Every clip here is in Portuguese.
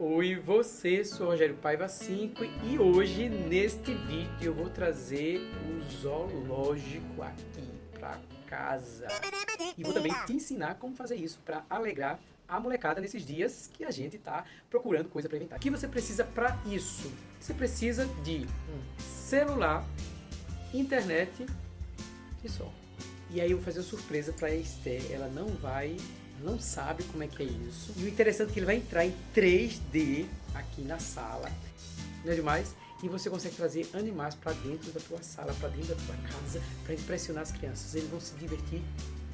Oi você, sou Rogério Paiva 5 e hoje neste vídeo eu vou trazer o zoológico aqui para casa e vou também te ensinar como fazer isso para alegrar a molecada nesses dias que a gente está procurando coisa para inventar. O que você precisa para isso? Você precisa de um celular, internet e só. E aí eu vou fazer uma surpresa para Esther, ela não vai não sabe como é que é isso. E o interessante é que ele vai entrar em 3D aqui na sala, não é demais? E você consegue trazer animais para dentro da tua sala, para dentro da tua casa, para impressionar as crianças. Eles vão se divertir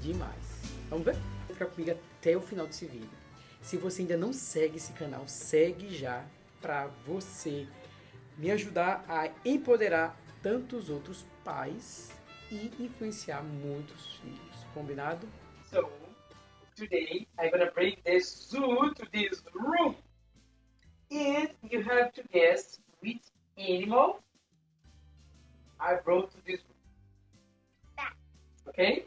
demais. Vamos ver? Fica comigo até o final desse vídeo. Se você ainda não segue esse canal, segue já para você me ajudar a empoderar tantos outros pais e influenciar muitos filhos. Combinado? So, today I'm gonna bring this zoo to this room. And you have to guess which animal I brought to this room. Okay?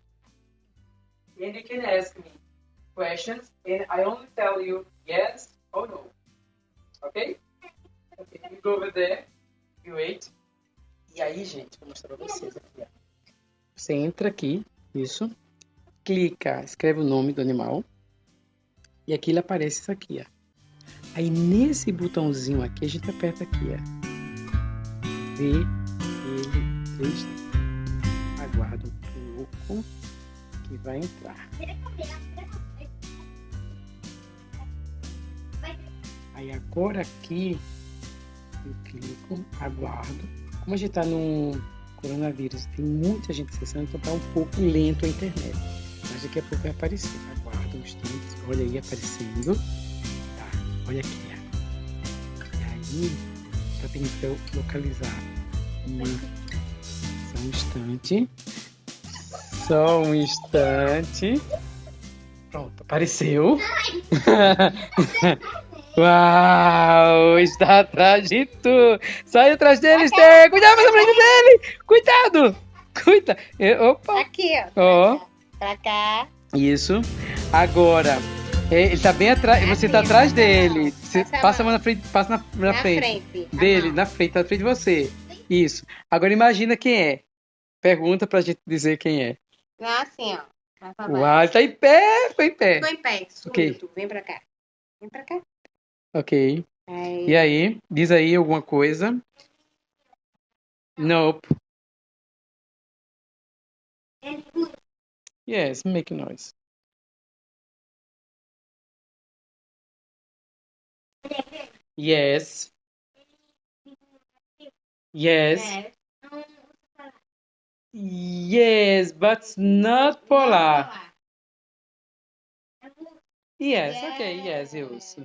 And you can ask me questions and I only tell you yes or no. Okay? Okay, you go over there, you wait. E aí, gente, vou mostrar pra vocês aqui, ó. Você entra aqui, isso clica, escreve o nome do animal e aqui ele aparece isso aqui, ó. Aí nesse botãozinho aqui a gente aperta aqui, ó. Vê ele 3 Aguarda um pouco que vai entrar. Aí agora aqui eu clico, aguardo. Como a gente tá no coronavírus, tem muita gente acessando, então tá um pouco lento a internet. Daqui a pouco vai aparecer. Aguarda um instante. Olha aí aparecendo. Tá, olha aqui. E aí, tá tentando localizar. Uma... Só um instante. Só um instante. Pronto, apareceu. Uau! Está atrás de tu! Sai atrás dele, Esther! Cuidado a frente dele! Cuidado! Cuida! Opa! Aqui, ó. ó. Pra cá. Isso. Agora, é, ele tá bem atrás. Você tá atrás dele. Você passa, passa a mão na frente, passa na, na, na frente, frente, dele, na frente, tá na frente de você. Isso. Agora imagina quem é. Pergunta pra gente dizer quem é. Ah, assim, ó. Uau, tá em pé, foi em pé. Tô em pé, surdo. Okay. Vem pra cá. Vem pra cá. Ok. Aí. E aí, diz aí alguma coisa. Nope. Yes, make noise. Yes. Yes. Yes, but not polar. Yes, okay, yes, use.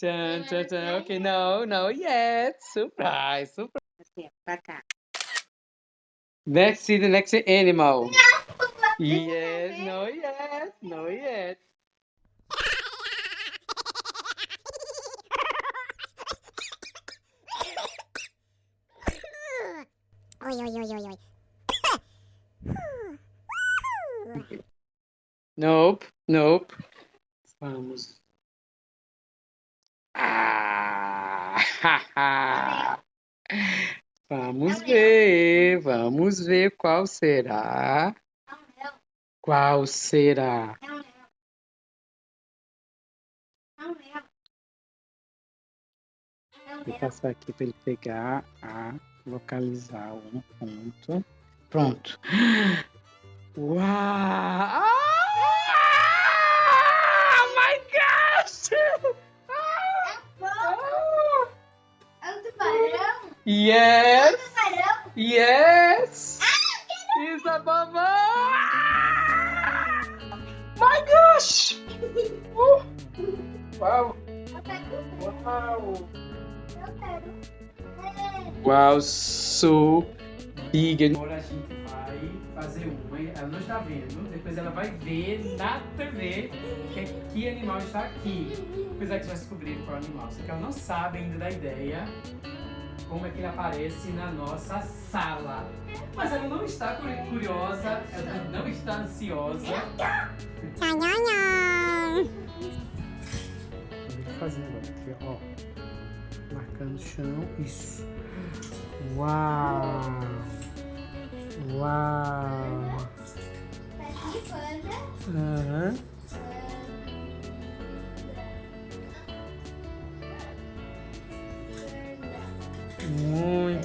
Dun, dun, dun. Okay, no, no, yes. Surprise, surprise. Next, see the next animal. Yes, no yet, no yet. Oi, oi, oi, oi, oi. Nope, nope. Vamos. Ah! Vamos ver, vamos ver qual será. Qual será? Vou passar aqui para ele pegar a localizar um ponto. Pronto. Uau! Ah! Oh my gosh! Ah! É um tubarão? Yes! É um tubarão? Yes! Ah, Isso é babão! Gosh! Uh! Uau! Uau! Uau, so big! Agora a gente vai fazer uma, ela não está vendo, depois ela vai ver na TV que, que animal está aqui. Depois a gente vai descobrir qual animal, só que ela não sabe ainda da ideia como é que ele aparece na nossa sala. Mas ela não está curiosa, ela não está ansiosa. fazendo agora. Aqui, ó. Marcando o chão. Isso. Uau! Uau! Tá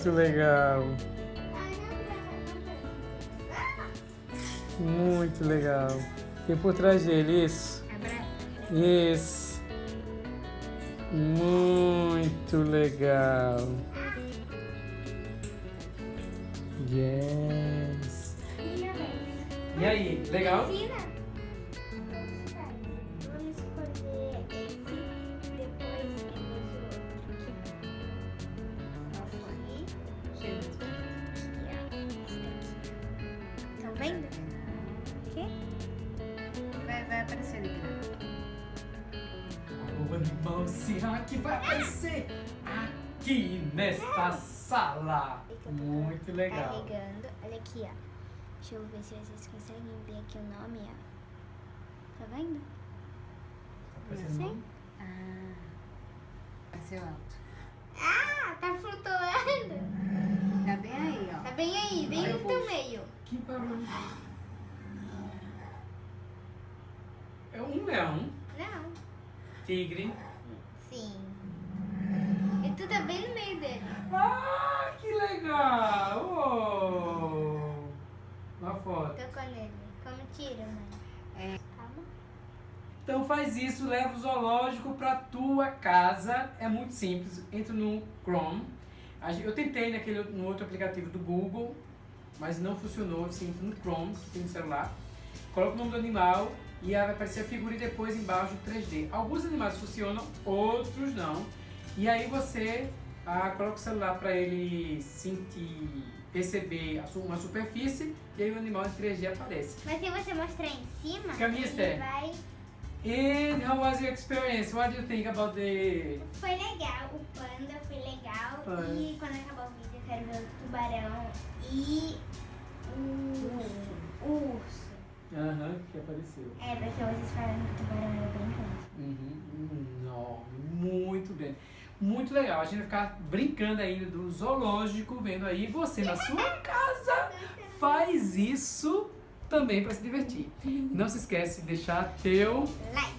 Muito legal. Muito legal. Tem por trás dele, isso. Isso. Muito legal. Yes. E aí, legal? Vendo? Aqui? Vai, vai aparecer ali. O animal será que vai aparecer aqui nesta sala? Muito legal. Carregando. Olha aqui, ó. Deixa eu ver se vocês conseguem ver aqui o nome, ó. Tá vendo? Assim? Ah, vai ser alto. Ah, tá flutuando. Tá bem aí, ó. Tá bem aí, bem Olha no o teu bolso. É um leão, Não. tigre. Sim. E tu tá bem no meio dele. Ah, que legal! Oh. Uma foto. Tocou nele. Como tira, mãe? É. Calma. Então faz isso, leva o zoológico pra tua casa. É muito simples. Entra no Chrome. Eu tentei naquele, no outro aplicativo do Google, mas não funcionou. Você entra no Chrome, tem no celular. Coloca o nome do animal e aí vai aparecer a figura e depois embaixo o 3D. Alguns animais funcionam, outros não. E aí você ah, coloca o celular para ele sentir, perceber uma superfície e aí o animal em 3D aparece. Mas se você mostrar em cima, Caminha, ele vai... And how was your experience? What do you think about the Foi legal, o panda foi legal. Panda. E quando acabar o vídeo eu quero ver o tubarão apareceu. É, porque vocês falaram que o tubarão era bem grande. Uhum, enorme, muito grande. Muito legal, a gente vai ficar brincando ainda do zoológico, vendo aí você na sua casa faz isso também para se divertir. Não se esquece de deixar teu Like.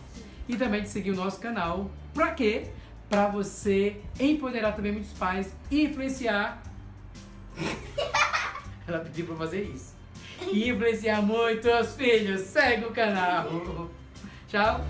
e também de seguir o nosso canal. Pra quê? Pra você empoderar também muitos pais e influenciar. Ela pediu pra fazer isso. E influenciar muitos filhos. Segue o canal. Tchau.